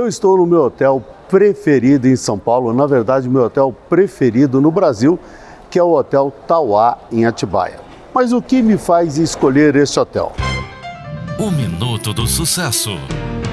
Eu estou no meu hotel preferido em São Paulo, na verdade, meu hotel preferido no Brasil, que é o Hotel Tauá, em Atibaia. Mas o que me faz escolher este hotel? O Minuto do Sucesso,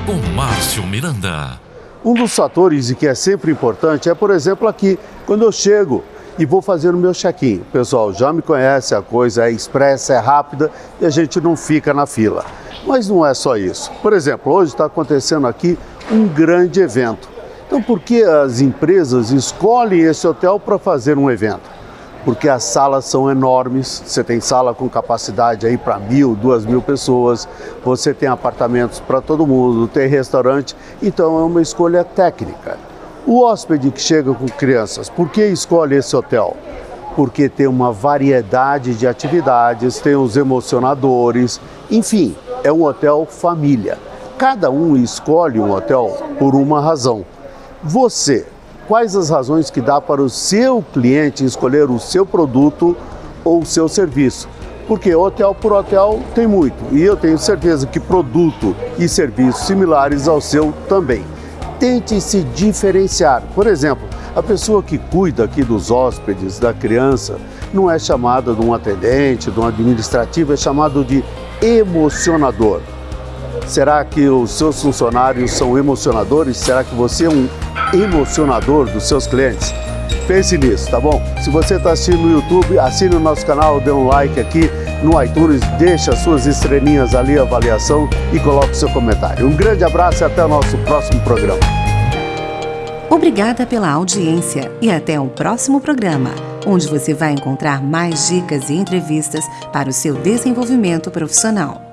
com Márcio Miranda. Um dos fatores e que é sempre importante é, por exemplo, aqui, quando eu chego e vou fazer o meu check-in. O pessoal já me conhece, a coisa é expressa, é rápida e a gente não fica na fila. Mas não é só isso. Por exemplo, hoje está acontecendo aqui um grande evento. Então, por que as empresas escolhem esse hotel para fazer um evento? Porque as salas são enormes, você tem sala com capacidade aí para mil, duas mil pessoas, você tem apartamentos para todo mundo, tem restaurante, então é uma escolha técnica. O hóspede que chega com crianças, por que escolhe esse hotel? Porque tem uma variedade de atividades, tem os emocionadores, enfim, é um hotel família. Cada um escolhe um hotel por uma razão. Você, quais as razões que dá para o seu cliente escolher o seu produto ou o seu serviço? Porque hotel por hotel tem muito e eu tenho certeza que produto e serviços similares ao seu também. Tente se diferenciar. Por exemplo, a pessoa que cuida aqui dos hóspedes, da criança, não é chamada de um atendente, de um administrativo, é chamado de emocionador. Será que os seus funcionários são emocionadores? Será que você é um emocionador dos seus clientes? Pense nisso, tá bom? Se você está assistindo no YouTube, assine o nosso canal, dê um like aqui no iTunes, deixe as suas estrelinhas ali, avaliação e coloque seu comentário. Um grande abraço e até o nosso próximo programa. Obrigada pela audiência e até o próximo programa, onde você vai encontrar mais dicas e entrevistas para o seu desenvolvimento profissional.